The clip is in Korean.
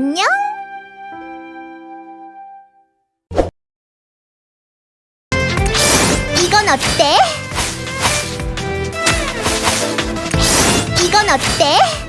안녕. 이건 어때? 이건 어때?